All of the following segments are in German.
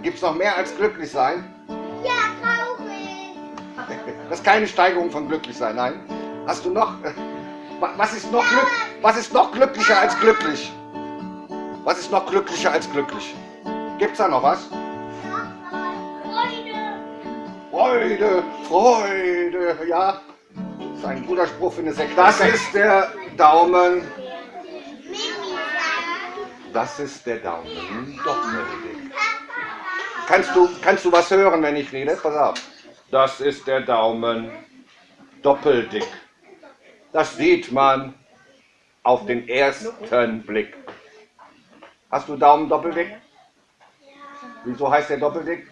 Gibt es noch mehr als glücklich sein? Ja, traurig. Das ist keine Steigerung von glücklich sein, nein. Hast du noch? wa- Was ist noch, glück, was ist noch glücklicher als glücklich? Was ist noch glücklicher als glücklich? Gibt's da noch was? Freude. Freude, Freude, ja. Das ist ein guter Spruch für eine Sekte. Das ist der Daumen. Das ist der Daumen. Doppeldick. Kannst du, kannst du was hören, wenn ich rede? Pass auf. Das ist der Daumen. Doppeldick. Das sieht man auf den ersten Blick. Hast du Daumen doppeldick? Wieso heißt der doppeldick?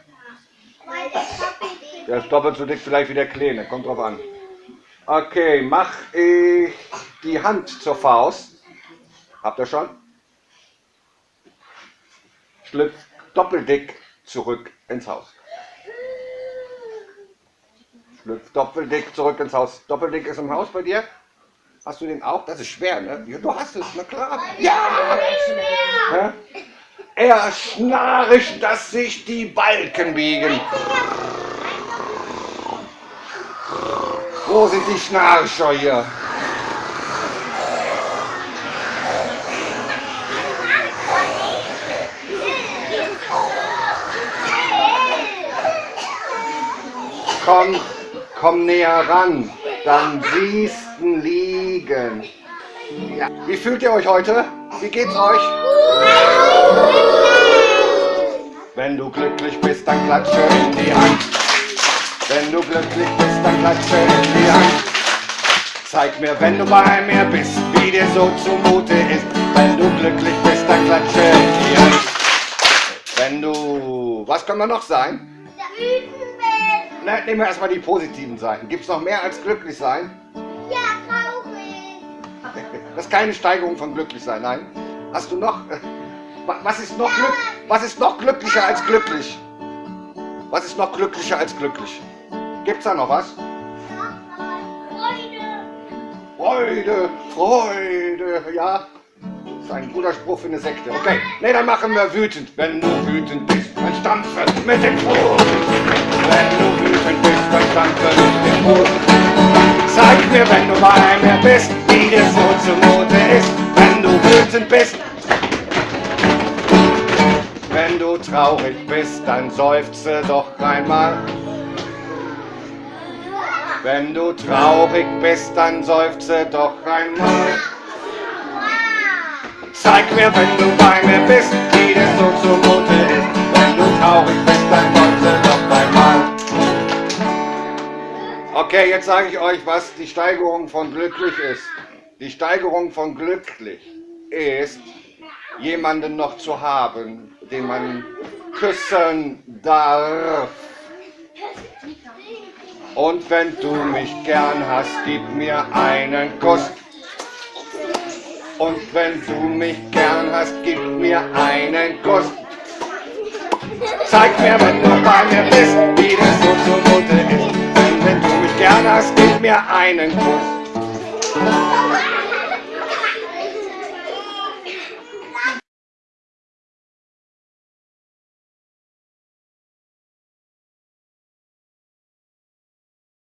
Der ist doppelt so dick vielleicht wie der Kleine. Kommt drauf an. Okay, mach ich die Hand zur Faust. Habt ihr schon? Schlüpf doppeldick zurück ins Haus. Schlüpf doppeldick zurück ins Haus. Doppeldick ist im Haus bei dir? Hast du den auch? Das ist schwer, ne? Ja, du hast es, na klar. Ja! Hä? Er schnarcht, dass sich die Balken biegen. Wo sind die Schnarcher hier? Komm, komm näher ran, dann siehst du liegen. Ja. Wie fühlt ihr euch heute? Wie geht's euch? Wenn du glücklich bist, dann klatsche in die Hand. Wenn du glücklich bist, dann klatsche in die Hand. Zeig mir, wenn du bei mir bist, wie dir so zumute ist. Wenn du glücklich bist, dann klatsche in die Hand. Wenn du... Was kann man noch sein? Wütend bin. Na, nehmen wir erstmal die positiven Seiten. Gibt es noch mehr als glücklich sein? Ja, traurig. Das ist keine Steigerung von glücklich sein, nein. Hast du noch... äh, wa- Was ist noch, glück, was ist noch glücklicher als glücklich? Was ist noch glücklicher als glücklich? Gibt's da noch was? Freude. Freude, Freude, ja. Das ist ein guter Spruch für eine Sekte. Okay, ne, dann machen wir wütend. Wenn du wütend bist, dann stampfe mit dem Fuß. Fuß. Zeig mir, wenn du bei mir bist, wie dir so zumute ist. Wenn du wütend bist. Wenn du traurig bist, dann seufze doch einmal. Wenn du traurig bist, dann seufze doch einmal. Zeig mir, wenn du bei mir bist, wie dir so zumute Okay, jetzt sage ich euch, was die Steigerung von glücklich ist. Die Steigerung von glücklich ist, jemanden noch zu haben, den man küssen darf. Und wenn du mich gern hast, gib mir einen Kuss. Und wenn du mich gern hast, gib mir einen Kuss. Zeig mir, wenn du bei mir bist, wie das so zumute ist. Hast, gib mir einen Kuss.